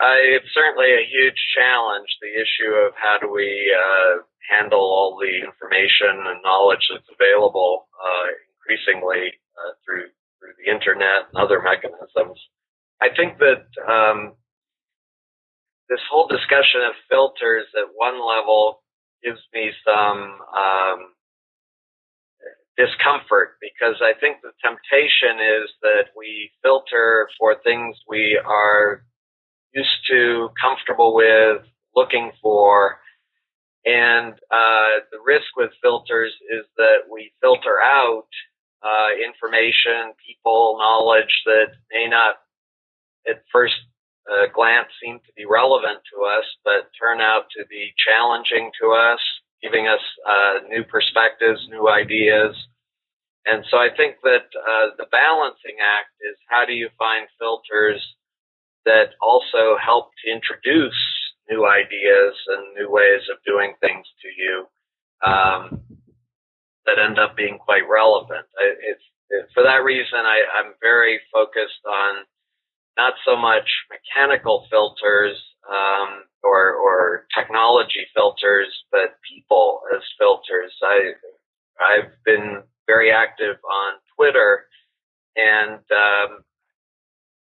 It's certainly a huge challenge. The issue of how do we uh, handle all the information and knowledge that's available uh, increasingly uh, through through the internet and other mechanisms. I think that um, this whole discussion of filters at one level gives me some um, discomfort because I think the temptation is that we filter for things we are used to, comfortable with, looking for. And uh, the risk with filters is that we filter out uh, information, people, knowledge that may not at first uh, glance seem to be relevant to us, but turn out to be challenging to us, giving us uh, new perspectives, new ideas. And so I think that uh, the balancing act is how do you find filters that also help introduce new ideas and new ways of doing things to you um, that end up being quite relevant. It's, for that reason, I, I'm very focused on not so much mechanical filters um, or, or technology filters, but people as filters. I I've been very active on Twitter, and um,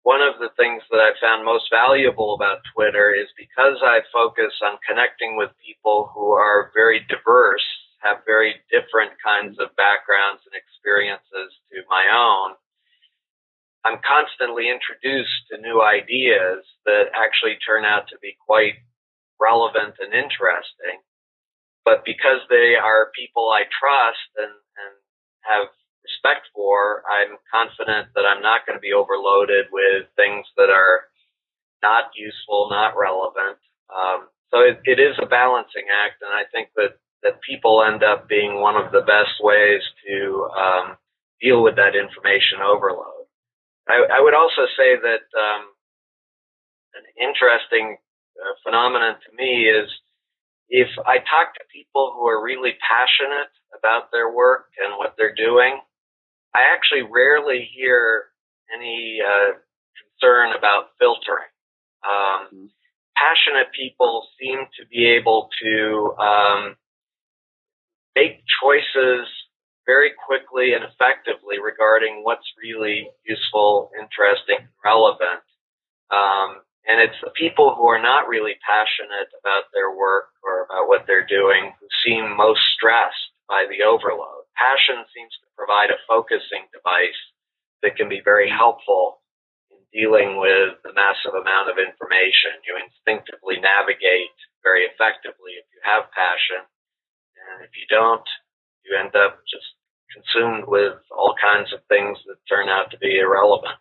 one of the things that I found most valuable about Twitter is because I focus on connecting with people who are very diverse, have very different kinds of backgrounds and experiences to my own. I'm constantly introduced to new ideas that actually turn out to be quite relevant and interesting. But because they are people I trust and, and have respect for, I'm confident that I'm not going to be overloaded with things that are not useful, not relevant. Um, so it, it is a balancing act, and I think that that people end up being one of the best ways to um, deal with that information overload. I, I would also say that um, an interesting uh, phenomenon to me is if I talk to people who are really passionate about their work and what they're doing, I actually rarely hear any uh, concern about filtering. Um, mm-hmm. Passionate people seem to be able to um, make choices very quickly and effectively regarding what's really useful, interesting, relevant. Um, and it's the people who are not really passionate about their work or about what they're doing who seem most stressed by the overload. Passion seems to provide a focusing device that can be very helpful in dealing with the massive amount of information. You instinctively navigate very effectively if you have passion. And if you don't, you end up just consumed with all kinds of things that turn out to be irrelevant.